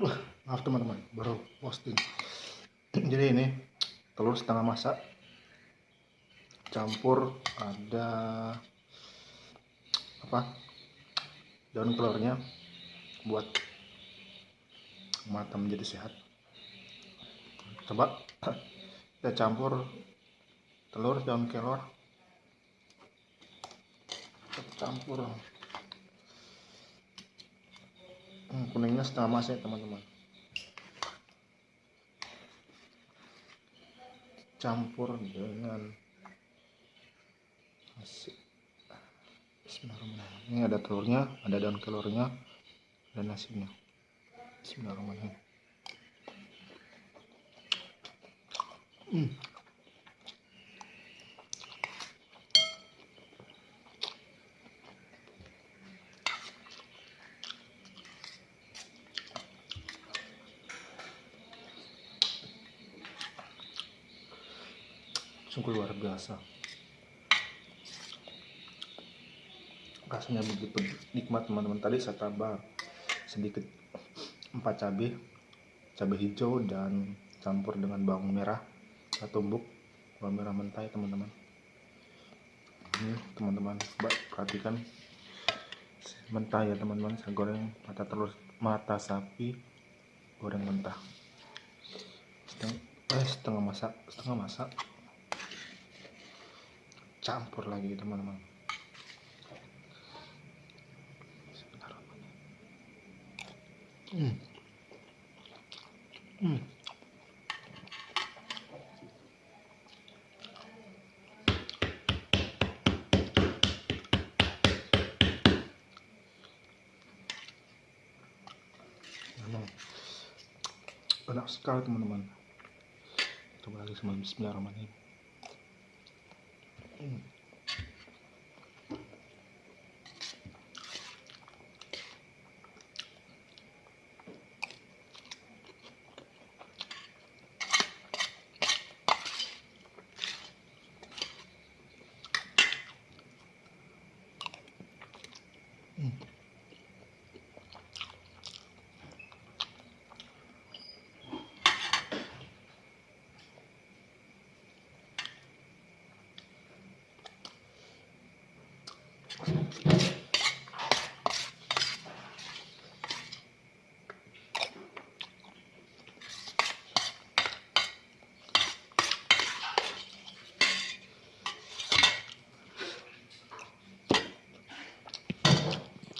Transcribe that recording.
maaf teman-teman baru posting. Jadi ini telur setengah masak. Campur ada apa daun kelornya buat mata menjadi sehat. Coba kita campur telur daun kelor. Kita campur hmm, kuningnya setengah masak teman-teman. Campur dengan nasi. Bismillahirrahmanirrahim. Ini ada telurnya ada daun kelornya dan nasinya. Bismillahirrahmanirrahim. Hmm. Sungguh luar biasa rasanya begitu. Nikmat teman-teman. Tadi saya tambah sedikit empat cabai. Cabai hijau dan campur dengan bawang merah. Saya tumbuk. Bawang merah mentah ya teman-teman. Ini teman-teman coba perhatikan. Mentah ya teman-teman. Saya goreng mata telur mata sapi. Goreng mentah. Setengah, eh, setengah masak setengah masak campur lagi teman-teman. Hmm. Hmm. enak sekali teman-teman. Coba lagi sama bismillahirrahmanirrahim Hmm. Thank